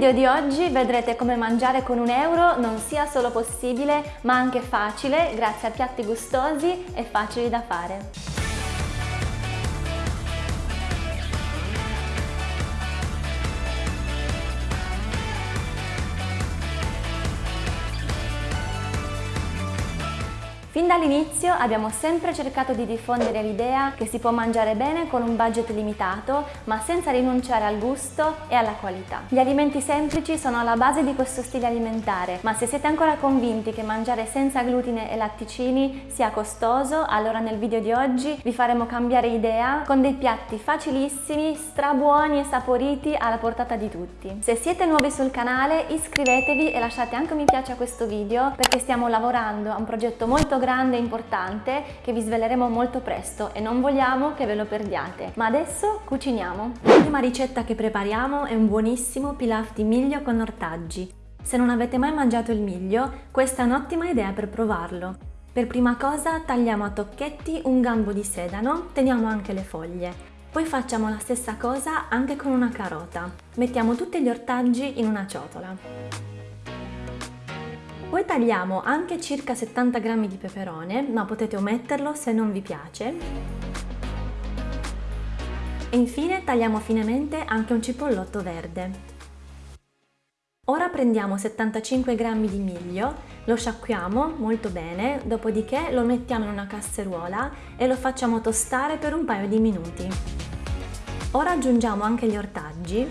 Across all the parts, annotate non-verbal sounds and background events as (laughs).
video di oggi vedrete come mangiare con un euro non sia solo possibile ma anche facile grazie a piatti gustosi e facili da fare. Fin dall'inizio abbiamo sempre cercato di diffondere l'idea che si può mangiare bene con un budget limitato, ma senza rinunciare al gusto e alla qualità. Gli alimenti semplici sono alla base di questo stile alimentare, ma se siete ancora convinti che mangiare senza glutine e latticini sia costoso, allora nel video di oggi vi faremo cambiare idea con dei piatti facilissimi, strabuoni e saporiti alla portata di tutti. Se siete nuovi sul canale iscrivetevi e lasciate anche un mi piace a questo video perché stiamo lavorando a un progetto molto grande e importante che vi sveleremo molto presto e non vogliamo che ve lo perdiate. Ma adesso cuciniamo! La prima ricetta che prepariamo è un buonissimo pilaf di miglio con ortaggi. Se non avete mai mangiato il miglio, questa è un'ottima idea per provarlo. Per prima cosa tagliamo a tocchetti un gambo di sedano, teniamo anche le foglie. Poi facciamo la stessa cosa anche con una carota. Mettiamo tutti gli ortaggi in una ciotola. Poi tagliamo anche circa 70 g di peperone, ma potete ometterlo se non vi piace. E infine tagliamo finemente anche un cipollotto verde. Ora prendiamo 75 g di miglio, lo sciacquiamo molto bene, dopodiché lo mettiamo in una casseruola e lo facciamo tostare per un paio di minuti. Ora aggiungiamo anche gli ortaggi,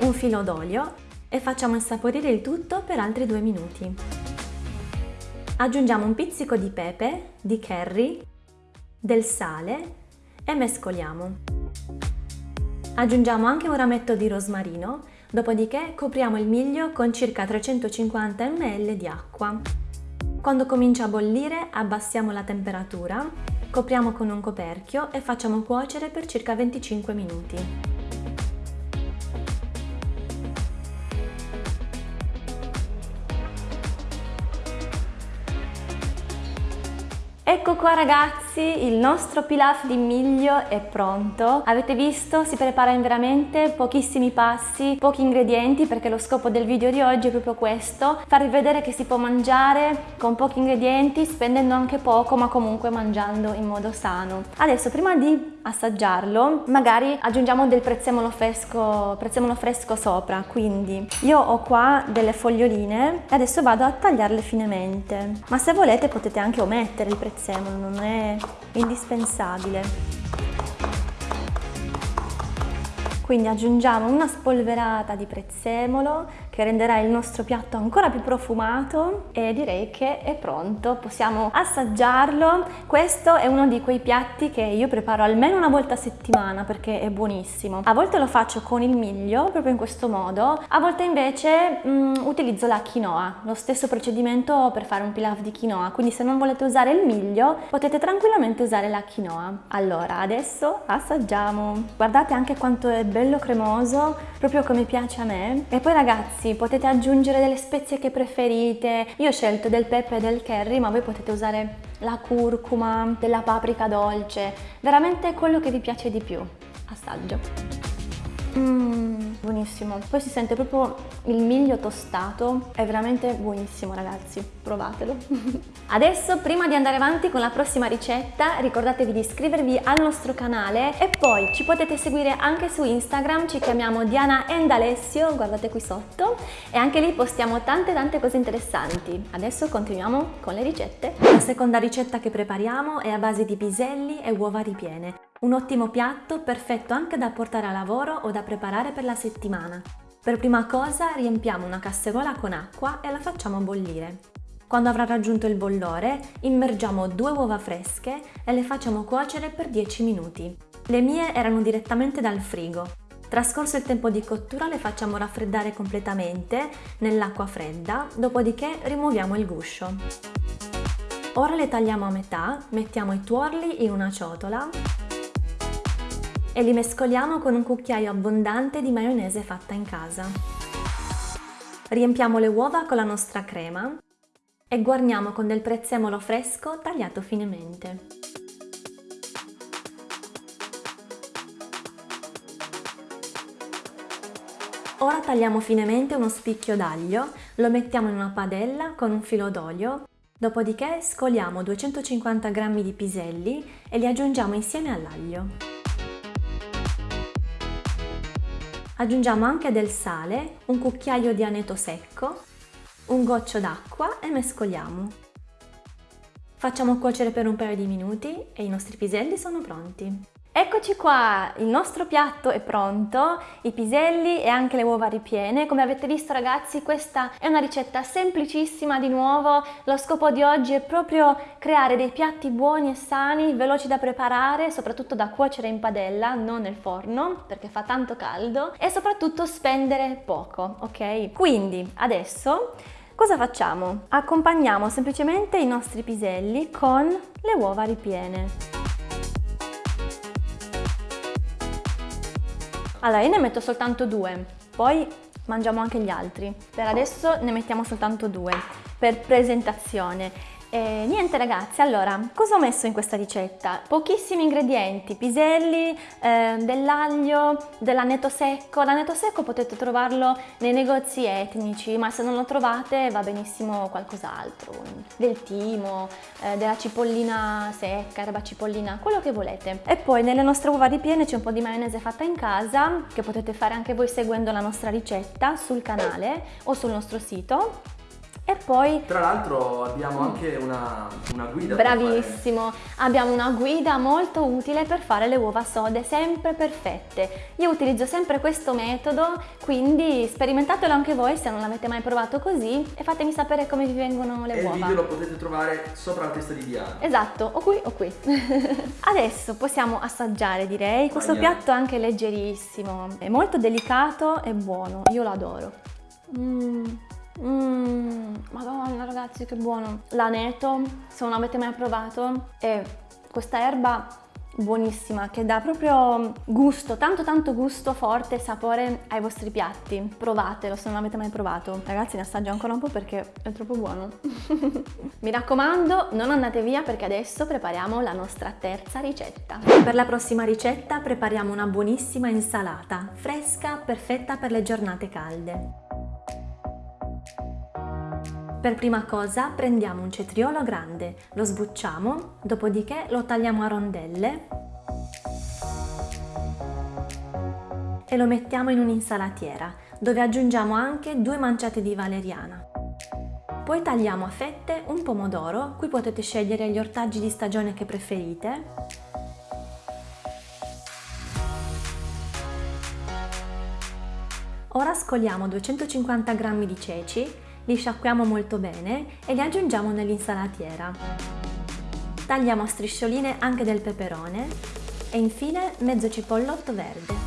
un filo d'olio e facciamo insaporire il tutto per altri due minuti. Aggiungiamo un pizzico di pepe, di curry, del sale e mescoliamo. Aggiungiamo anche un rametto di rosmarino, dopodiché copriamo il miglio con circa 350 ml di acqua. Quando comincia a bollire abbassiamo la temperatura, copriamo con un coperchio e facciamo cuocere per circa 25 minuti. Ecco qua ragazzi, il nostro pilaf di miglio è pronto. Avete visto? Si prepara in veramente pochissimi passi, pochi ingredienti perché lo scopo del video di oggi è proprio questo, farvi vedere che si può mangiare con pochi ingredienti, spendendo anche poco ma comunque mangiando in modo sano. Adesso prima di assaggiarlo magari aggiungiamo del prezzemolo fresco, prezzemolo fresco sopra, quindi io ho qua delle foglioline e adesso vado a tagliarle finemente, ma se volete potete anche omettere il prezzemolo non è indispensabile. Quindi aggiungiamo una spolverata di prezzemolo che renderà il nostro piatto ancora più profumato e direi che è pronto, possiamo assaggiarlo. Questo è uno di quei piatti che io preparo almeno una volta a settimana perché è buonissimo. A volte lo faccio con il miglio, proprio in questo modo, a volte invece mm, utilizzo la quinoa, lo stesso procedimento per fare un pilaf di quinoa, quindi se non volete usare il miglio potete tranquillamente usare la quinoa. Allora, adesso assaggiamo. Guardate anche quanto è bello cremoso, proprio come piace a me. E poi ragazzi, ragazzi potete aggiungere delle spezie che preferite, io ho scelto del pepe e del curry ma voi potete usare la curcuma, della paprika dolce, veramente quello che vi piace di più. Assaggio. Mmm, buonissimo. Poi si sente proprio il miglio tostato, è veramente buonissimo ragazzi, provatelo. (laughs) Adesso prima di andare avanti con la prossima ricetta ricordatevi di iscrivervi al nostro canale e poi ci potete seguire anche su Instagram, ci chiamiamo Diana and Alessio, guardate qui sotto e anche lì postiamo tante tante cose interessanti. Adesso continuiamo con le ricette. La seconda ricetta che prepariamo è a base di piselli e uova ripiene. Un ottimo piatto perfetto anche da portare a lavoro o da preparare per la settimana. Per prima cosa riempiamo una casseruola con acqua e la facciamo bollire. Quando avrà raggiunto il bollore, immergiamo due uova fresche e le facciamo cuocere per 10 minuti. Le mie erano direttamente dal frigo. Trascorso il tempo di cottura le facciamo raffreddare completamente nell'acqua fredda, dopodiché rimuoviamo il guscio. Ora le tagliamo a metà, mettiamo i tuorli in una ciotola e li mescoliamo con un cucchiaio abbondante di maionese fatta in casa. Riempiamo le uova con la nostra crema e guarniamo con del prezzemolo fresco tagliato finemente. Ora tagliamo finemente uno spicchio d'aglio, lo mettiamo in una padella con un filo d'olio, dopodiché scoliamo 250 g di piselli e li aggiungiamo insieme all'aglio. Aggiungiamo anche del sale, un cucchiaio di aneto secco, un goccio d'acqua e mescoliamo. Facciamo cuocere per un paio di minuti e i nostri piselli sono pronti. Eccoci qua, il nostro piatto è pronto, i piselli e anche le uova ripiene. Come avete visto ragazzi questa è una ricetta semplicissima di nuovo, lo scopo di oggi è proprio creare dei piatti buoni e sani, veloci da preparare, soprattutto da cuocere in padella, non nel forno perché fa tanto caldo e soprattutto spendere poco, ok? Quindi adesso cosa facciamo? Accompagniamo semplicemente i nostri piselli con le uova ripiene. Allora, io ne metto soltanto due, poi mangiamo anche gli altri. Per adesso ne mettiamo soltanto due, per presentazione. E niente ragazzi, allora, cosa ho messo in questa ricetta? Pochissimi ingredienti, piselli, eh, dell'aglio, dell'aneto secco. L'aneto secco potete trovarlo nei negozi etnici, ma se non lo trovate va benissimo qualcos'altro, del timo, eh, della cipollina secca, erba cipollina, quello che volete. E poi nelle nostre uova ripiene c'è un po' di maionese fatta in casa, che potete fare anche voi seguendo la nostra ricetta sul canale o sul nostro sito e poi... Tra l'altro abbiamo anche una, una guida. Bravissimo, abbiamo una guida molto utile per fare le uova sode sempre perfette. Io utilizzo sempre questo metodo, quindi sperimentatelo anche voi se non l'avete mai provato così e fatemi sapere come vi vengono le e uova. il video lo potete trovare sopra la testa di Diana. Esatto, o qui o qui. (laughs) Adesso possiamo assaggiare direi, questo Andiamo. piatto è anche leggerissimo, è molto delicato e buono, io lo adoro. Mmm. Mmm, madonna ragazzi che buono! L'aneto, se non avete mai provato, è questa erba buonissima che dà proprio gusto, tanto tanto gusto forte e sapore ai vostri piatti. Provatelo se non avete mai provato. Ragazzi ne assaggio ancora un po' perché è troppo buono. (laughs) Mi raccomando non andate via perché adesso prepariamo la nostra terza ricetta. Per la prossima ricetta prepariamo una buonissima insalata, fresca, perfetta per le giornate calde. Per prima cosa prendiamo un cetriolo grande, lo sbucciamo, dopodiché lo tagliamo a rondelle e lo mettiamo in un'insalatiera, dove aggiungiamo anche due manciate di valeriana. Poi tagliamo a fette un pomodoro, qui potete scegliere gli ortaggi di stagione che preferite, Ora scoliamo 250 g di ceci li sciacquiamo molto bene e li aggiungiamo nell'insalatiera. Tagliamo a striscioline anche del peperone e infine mezzo cipollotto verde.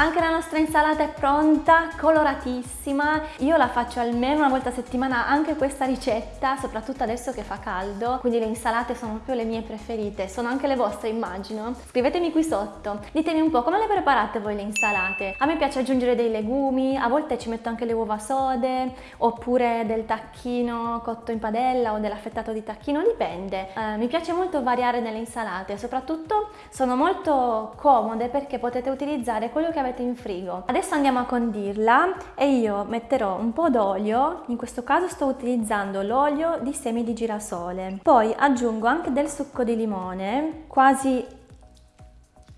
Anche la nostra insalata è pronta, coloratissima. Io la faccio almeno una volta a settimana anche questa ricetta, soprattutto adesso che fa caldo, quindi le insalate sono proprio le mie preferite, sono anche le vostre immagino. Scrivetemi qui sotto, ditemi un po' come le preparate voi le insalate. A me piace aggiungere dei legumi, a volte ci metto anche le uova sode, oppure del tacchino cotto in padella o dell'affettato di tacchino, dipende. Eh, mi piace molto variare nelle insalate, soprattutto sono molto comode perché potete utilizzare quello che avete avete in frigo. Adesso andiamo a condirla e io metterò un po' d'olio, in questo caso sto utilizzando l'olio di semi di girasole. Poi aggiungo anche del succo di limone, quasi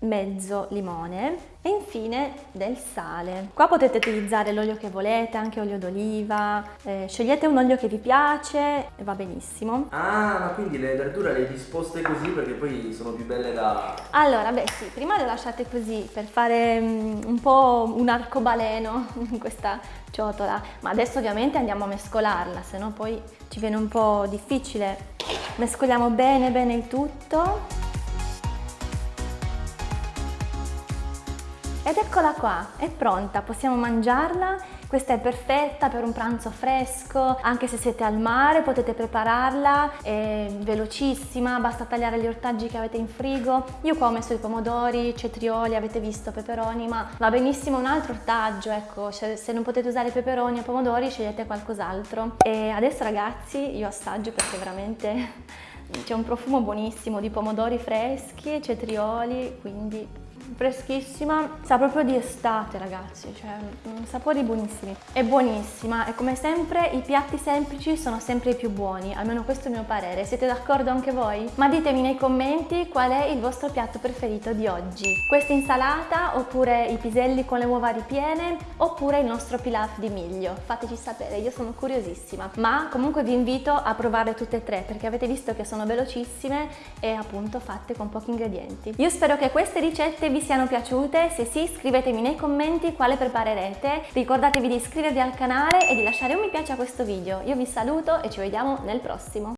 mezzo limone e infine del sale. Qua potete utilizzare l'olio che volete, anche olio d'oliva, eh, scegliete un olio che vi piace e va benissimo. Ah, ma quindi le verdure le disposte così perché poi sono più belle da... Allora, beh sì, prima le lasciate così per fare um, un po' un arcobaleno (laughs) in questa ciotola, ma adesso ovviamente andiamo a mescolarla, se no poi ci viene un po' difficile. Mescoliamo bene bene il tutto. Ed eccola qua, è pronta, possiamo mangiarla. Questa è perfetta per un pranzo fresco, anche se siete al mare potete prepararla, è velocissima, basta tagliare gli ortaggi che avete in frigo. Io qua ho messo i pomodori, cetrioli, avete visto, peperoni, ma va benissimo un altro ortaggio, ecco, se non potete usare peperoni o pomodori scegliete qualcos'altro. E adesso ragazzi io assaggio perché veramente c'è un profumo buonissimo di pomodori freschi cetrioli, quindi freschissima, sa proprio di estate ragazzi, cioè mm, sapori buonissimi. È buonissima e come sempre i piatti semplici sono sempre i più buoni, almeno questo è il mio parere. Siete d'accordo anche voi? Ma ditemi nei commenti qual è il vostro piatto preferito di oggi. Questa insalata oppure i piselli con le uova ripiene oppure il nostro pilaf di miglio. Fateci sapere, io sono curiosissima. Ma comunque vi invito a provare tutte e tre perché avete visto che sono velocissime e appunto fatte con pochi ingredienti. Io spero che queste ricette vi siano piaciute, se sì scrivetemi nei commenti quale preparerete, ricordatevi di iscrivervi al canale e di lasciare un mi piace a questo video. Io vi saluto e ci vediamo nel prossimo.